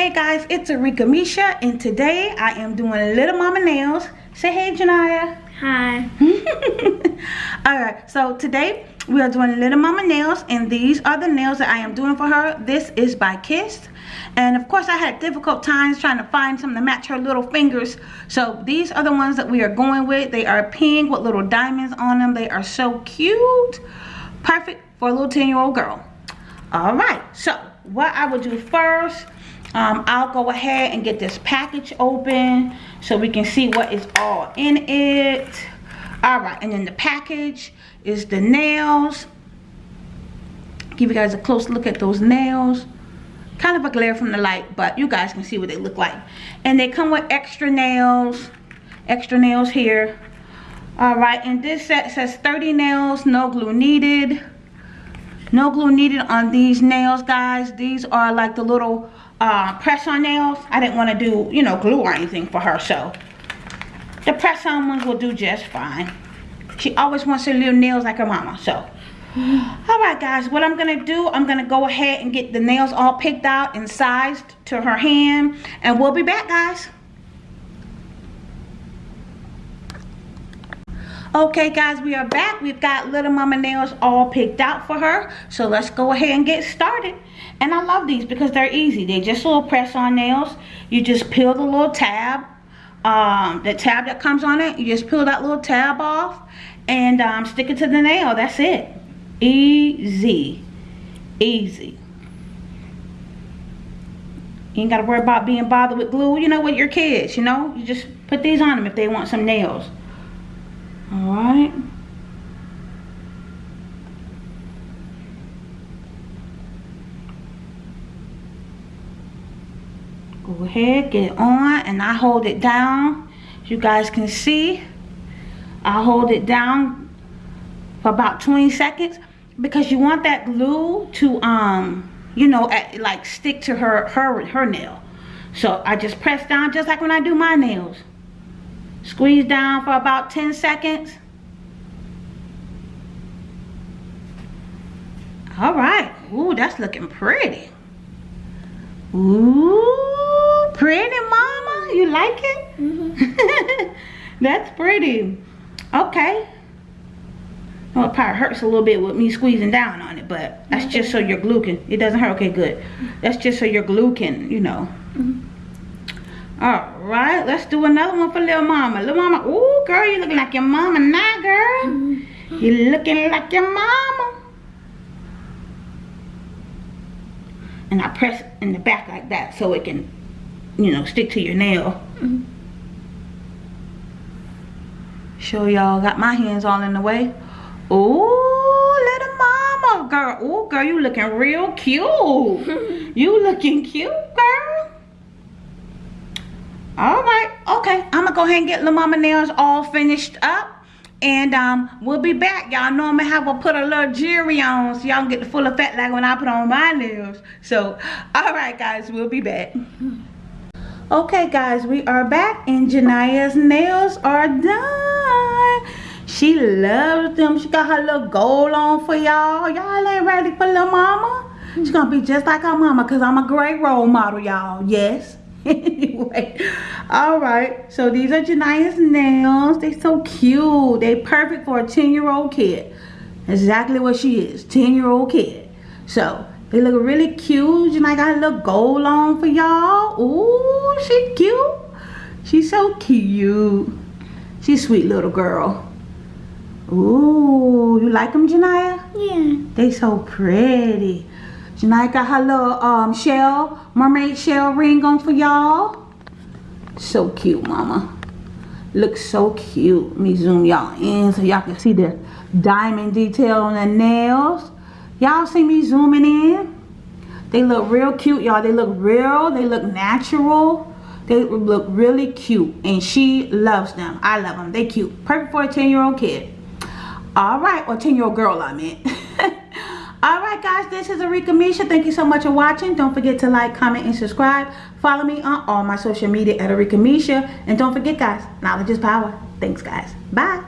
Hey guys, it's Arika Misha and today I am doing Little Mama Nails. Say hey Janaya. Hi. Alright, so today we are doing Little Mama Nails and these are the nails that I am doing for her. This is by Kiss. And of course I had difficult times trying to find something to match her little fingers. So these are the ones that we are going with. They are pink with little diamonds on them. They are so cute. Perfect for a little 10 year old girl. Alright, so what I will do first um, I'll go ahead and get this package open so we can see what is all in it. All right and then the package is the nails. Give you guys a close look at those nails. Kind of a glare from the light but you guys can see what they look like. And they come with extra nails extra nails here. All right and this set says 30 nails no glue needed no glue needed on these nails guys these are like the little uh, press on nails. I didn't want to do, you know, glue or anything for her. So the press on ones will do just fine. She always wants her little nails like her mama. So Alright guys, what I'm going to do, I'm going to go ahead and get the nails all picked out and sized to her hand. And we'll be back guys. Okay guys, we are back. We've got Little Mama nails all picked out for her. So let's go ahead and get started. And I love these because they're easy. They're just little press-on nails. You just peel the little tab. Um, the tab that comes on it, you just peel that little tab off and um, stick it to the nail. That's it. Easy. Easy. You ain't got to worry about being bothered with glue, you know, with your kids, you know. You just put these on them if they want some nails. Alright. Go ahead, get it on, and I hold it down. You guys can see, I hold it down for about 20 seconds because you want that glue to, um, you know, at, like stick to her, her, her nail. So I just press down just like when I do my nails. Squeeze down for about 10 seconds. All right. Ooh, that's looking pretty. Ooh, pretty mama. You like it? Mm -hmm. that's pretty. Okay. Well, it probably hurts a little bit with me squeezing down on it, but that's just so your glue can, it doesn't hurt. Okay, good. That's just so your glue can, you know. All right, let's do another one for little mama. Little mama, ooh, girl, you looking like your mama now, girl. You looking like your mama. And I press in the back like that so it can, you know, stick to your nail. Show y'all, got my hands all in the way. Ooh, little mama, girl. Ooh, girl, you looking real cute. you looking cute, girl all right okay i'm gonna go ahead and get La Mama nails all finished up. And um we'll be back. Y'all know i'm gonna have to put a little jewelry on so y'all get the full effect like when i put on my nails. So all right guys we'll be back. Okay guys we are back and janaya's nails are done. She loves them. She got her little gold on for y'all. Y'all ain't ready for little mama? She's gonna be just like her mama because i'm a great role model y'all. Yes anyway all right. So these are Jania's nails. They so cute. They perfect for a 10 year old kid exactly what she is 10 year old kid. So they look really cute. Jania got a little gold on for y'all. Ooh, she cute. She's so cute. She's sweet little girl. Ooh, you like them Jania? Yeah. They so pretty. Jania got her little um, shell, mermaid shell ring on for y'all. So cute, mama. Looks so cute. Let me zoom y'all in so y'all can see the diamond detail on the nails. Y'all see me zooming in? They look real cute, y'all. They look real. They look natural. They look really cute. And she loves them. I love them. They cute. Perfect for a 10-year-old kid. All right. Or 10-year-old girl, I meant. Alright guys, this is Arika Misha. Thank you so much for watching. Don't forget to like, comment, and subscribe. Follow me on all my social media at Arika Misha. And don't forget guys, knowledge is power. Thanks guys. Bye.